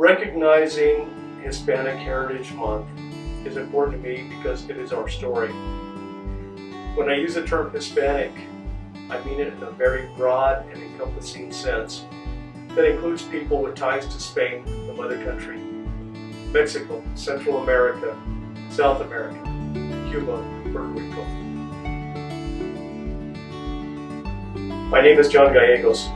Recognizing Hispanic Heritage Month is important to me because it is our story. When I use the term Hispanic, I mean it in a very broad and encompassing sense that includes people with ties to Spain, the mother country, Mexico, Central America, South America, Cuba, Puerto Rico. My name is John Gallegos,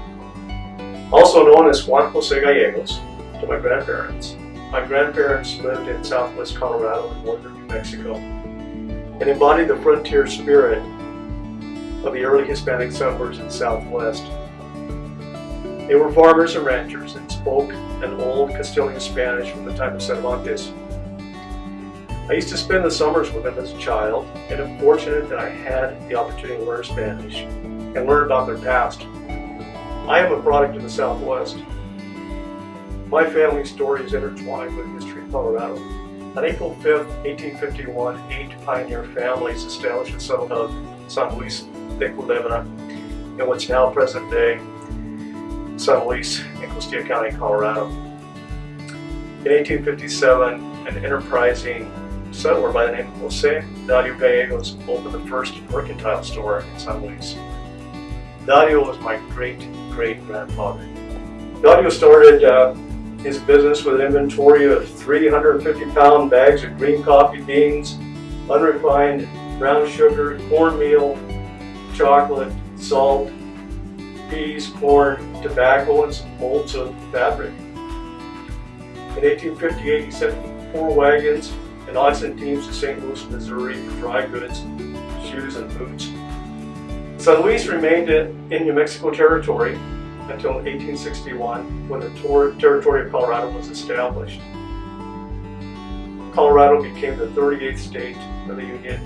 also known as Juan Jose Gallegos to my grandparents. My grandparents lived in southwest Colorado and northern New Mexico and embodied the frontier spirit of the early Hispanic settlers in Southwest. They were farmers and ranchers and spoke an old Castilian Spanish from the time of Cervantes. I used to spend the summers with them as a child, and am fortunate that I had the opportunity to learn Spanish and learn about their past. I am a product of the Southwest. My family story is intertwined with the history of Colorado. On April 5, 1851, eight pioneer families established the settlement of San Luis de Culebra in what's now present day San Luis in Costilla County, Colorado. In 1857, an enterprising settler by the name of Jose Dario Gallegos opened the first mercantile store in San Luis. Dario was my great-great-grandfather. Dario started uh, his business with an inventory of 350-pound bags of green coffee beans, unrefined brown sugar, cornmeal, chocolate, salt, peas, corn, tobacco, and some bolts of fabric. In 1858, he sent four wagons and oxen teams to St. Louis, Missouri for dry goods, shoes, and boots. San Luis remained in New Mexico territory until 1861 when the territory of Colorado was established. Colorado became the 38th state of the Union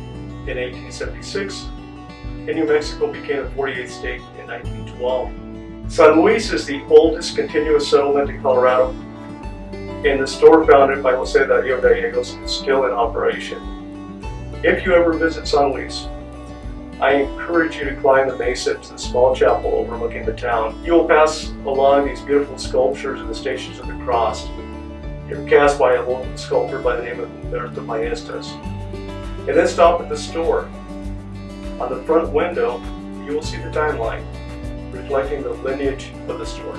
in 1876 and New Mexico became the 48th state in 1912. San Luis is the oldest continuous settlement in Colorado, and the store founded by Jose Dario Gallegos is still in operation. If you ever visit San Luis, I encourage you to climb the mesa to the small chapel overlooking the town. You will pass along these beautiful sculptures and the Stations of the Cross. You're cast by a local sculptor by the name of Humberto Maestas. And then stop at the store on the front window, you will see the timeline, reflecting the lineage of the store.